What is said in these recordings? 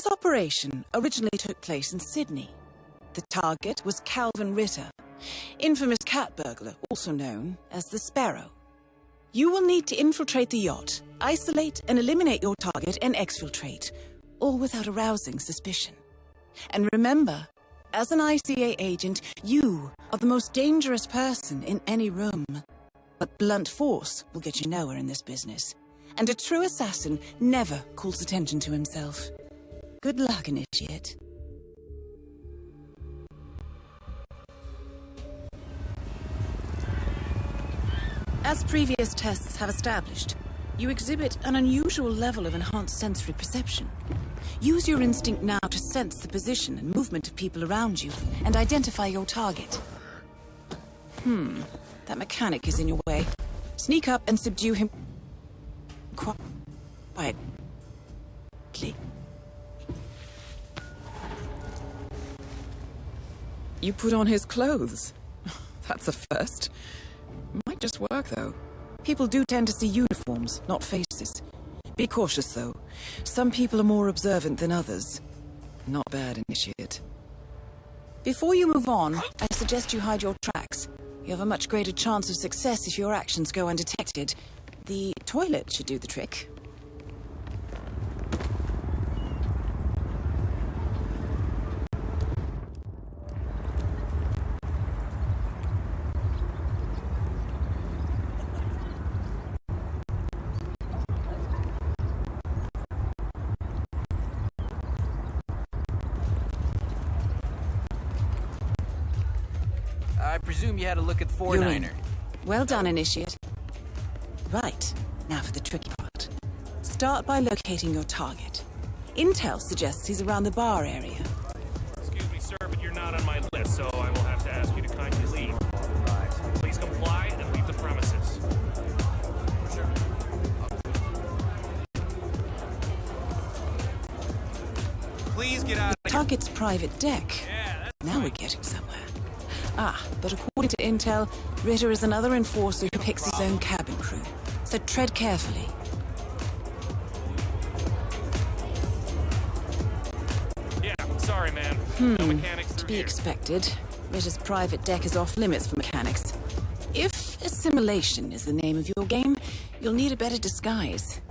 This operation originally took place in Sydney. The target was Kalvin Ritter, infamous cat burglar, also known as the Sparrow. You will need to infiltrate the yacht, isolate and eliminate your target and exfiltrate, all without arousing suspicion. And remember, as an ICA agent, you are the most dangerous person in any room. But blunt force will get you nowhere in this business. And a true assassin never calls attention to himself. Good luck, Initiate. As previous tests have established, you exhibit an unusual level of enhanced sensory perception. Use your instinct now to sense the position and movement of people around you, and identify your target. Hmm, that mechanic is in your way. Sneak up and subdue him... quietly. You put on his clothes. That's a first. Might just work, though. People do tend to see uniforms, not faces. Be cautious, though. Some people are more observant than others. Not bad, Initiate. Before you move on, I suggest you hide your tracks. You have a much greater chance of success if your actions go undetected. The toilet should do the trick. I presume you had a look at 4-9er. Well done, Initiate. Right, now for the tricky part. Start by locating your target. Intel suggests he's around the bar area. Excuse me, sir, but you're not on my list, so I will have to ask you to kindly leave. Please comply and leave the premises. Please get out of Target's private deck. Now we're getting somewhere. Ah, but according to Intel, Ritter is another enforcer who picks his own cabin crew. So tread carefully. Yeah, sorry, man. No mechanics To be here. expected, Ritter's private deck is off limits for mechanics. If assimilation is the name of your game, you'll need a better disguise.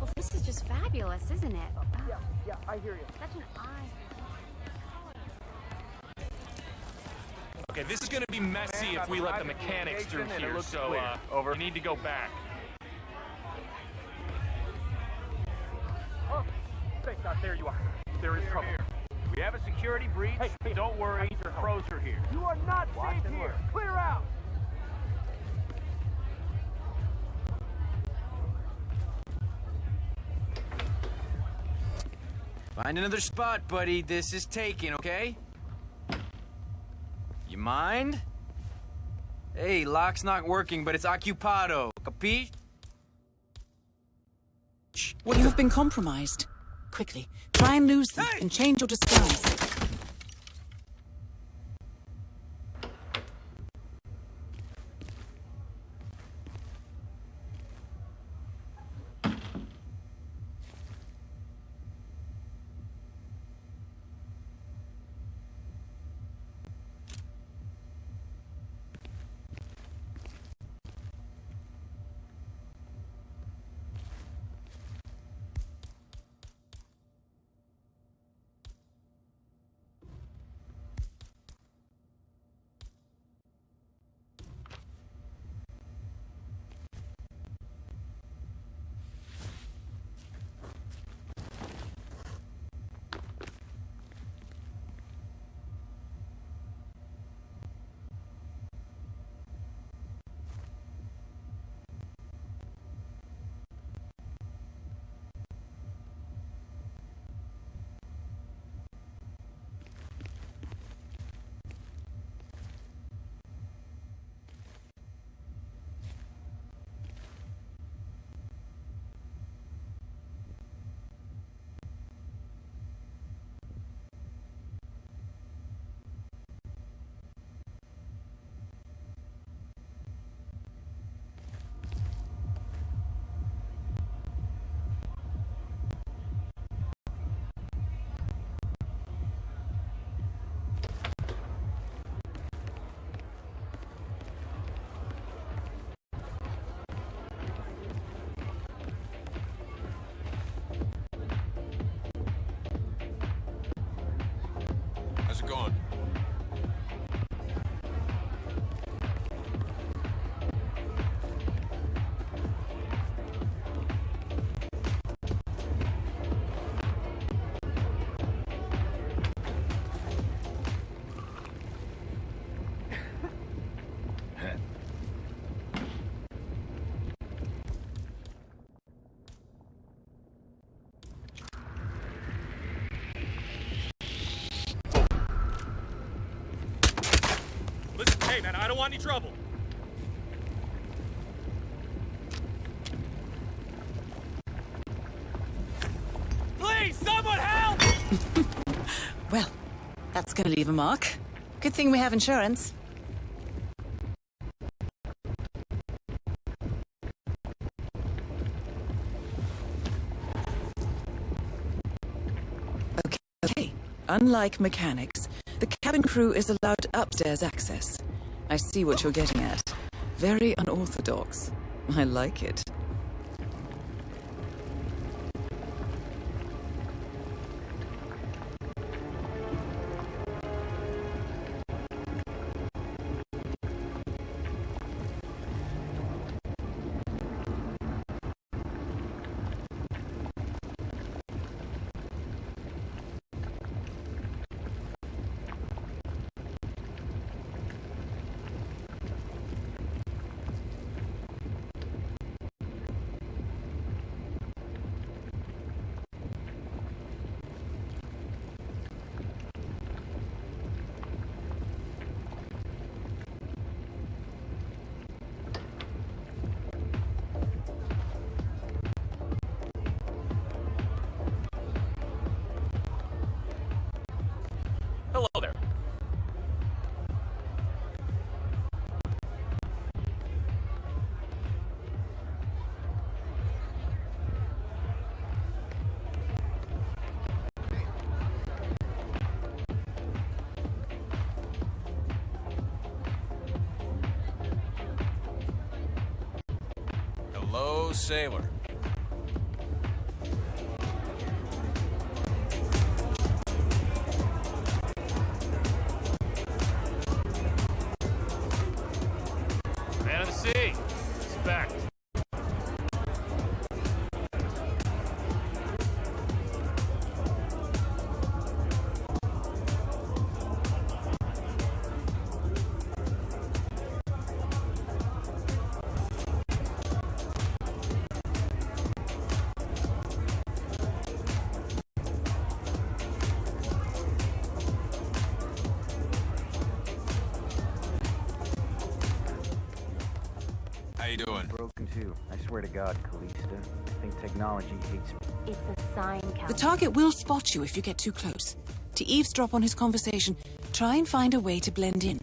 Well, this is just fabulous, isn't it? Yeah, yeah, I hear you. Such an eye. Okay, this is gonna be messy if we let the mechanics through here, so, uh, Over. you need to go back. Oh, thank God, there you are. There is trouble. We have a security breach. Hey, hey, Don't worry, I need your pros are here. You are not Watch safe here. learn. Clear out. Find another spot, buddy. This is taken, okay? You mind? Hey, lock's not working, but it's occupado. Capiche? You have been compromised. Quickly, try and lose them and change your disguise. Want any trouble. Please, someone help! Well, that's gonna leave a mark. Good thing we have insurance. Okay, okay. Unlike mechanics, the cabin crew is allowed upstairs access. I see what you're getting at. Very unorthodox. I like it. Sailor. Man of the sea. Respect. You doing? Broken too. I swear to God, Callista. I think technology hates me. It's a sign, Kalvin. The target will spot you if you get too close. To eavesdrop on his conversation, try and find a way to blend in.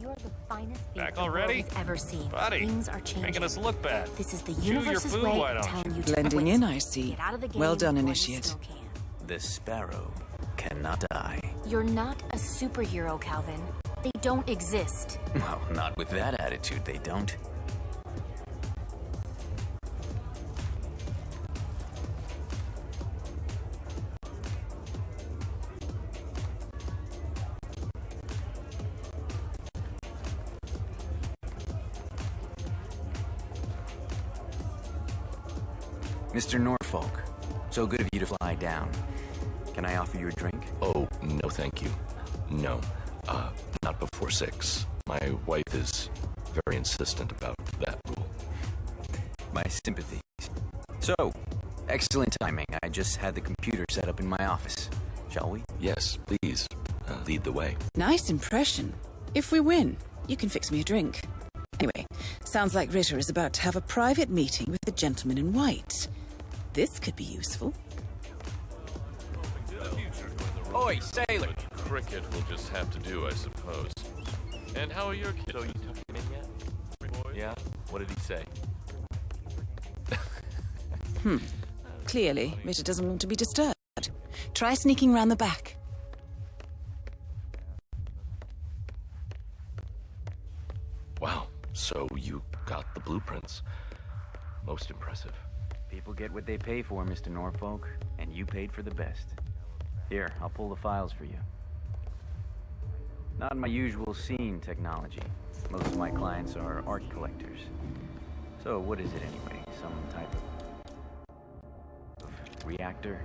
You're the finest thing Back the world already? has ever seen. Buddy, Things are changing. Making us look bad. This is the Chew universe's food, way of telling you to Blending quit. in, I see. Get out of the game Well done, Initiate. still. The sparrow cannot die. You're not a superhero, Kalvin. They don't exist. Well, not with that attitude, they don't. Mr. Norfolk, so good of you to fly down. Can I offer you a drink? Oh, no thank you. No. Uh, not before six. My wife is very insistent about that rule. My sympathies. So, excellent timing. I just had the computer set up in my office. Shall we? Yes, please, uh, lead the way. Nice impression. If we win, you can fix me a drink. Anyway, sounds like Ritter is about to have a private meeting with the gentleman in white. This could be useful. Oi, sailor! Cricket will just have to do, I suppose. And how are your kids? So you took him in yet? Yeah? What did he say? Hmm. Clearly, Ritter doesn't want to be disturbed. Try sneaking round the back. Wow, so you got the blueprints. Most impressive. People get what they pay for, Mr. Norfolk, and you paid for the best. Here, I'll pull the files for you. Not my usual scene technology. Most of my clients are art collectors. So what is it anyway? Some type of, of reactor?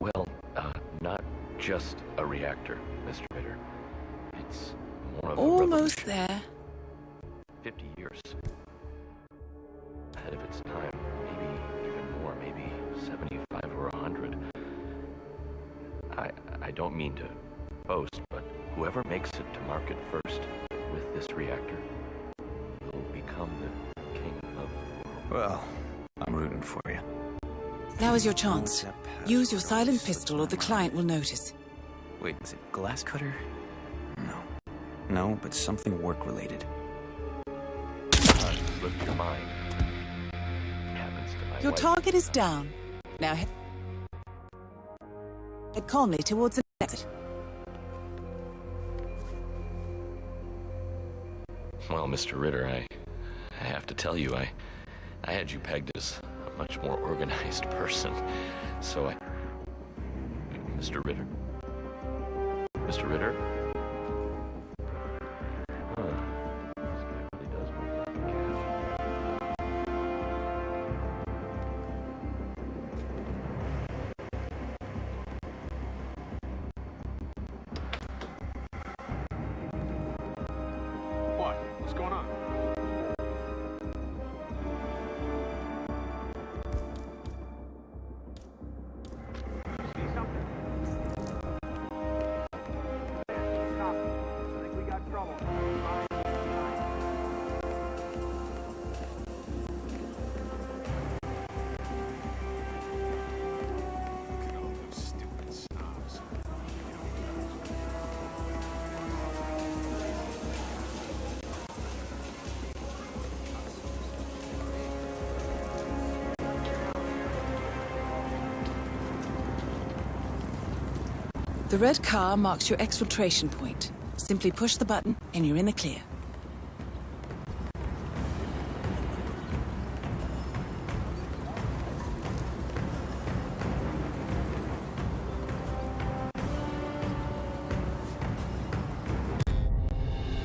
Well, uh, not just a reactor, Mr. Ritter. It's more of a Almost there. 50 years. Ahead of its time. Maybe even more. Maybe 75 or 100. I, I don't mean to boast, but whoever makes it to market first with this reactor will become the king of the world. Well, I'm rooting for you. Now is your chance. Use your silent pistol or the client will notice. Wait, is it glass cutter? No. No, but something work-related. Look to mine. Happens to my Your wife. target is down. Now head head calmly towards the exit. Well, Mr. Ritter, I, I have to tell you, I, I had you pegged as a much more organized person. So I, Mr. Ritter, Mr. Ritter. The red car marks your exfiltration point. Simply push the button and you're in the clear.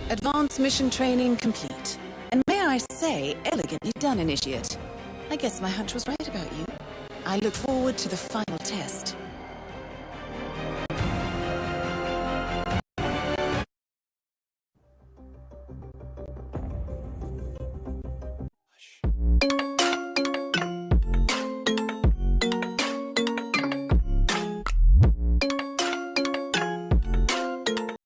Advanced mission training complete. And may I say, elegantly done, Initiate. I guess my hunch was right about you. I look forward to the final test.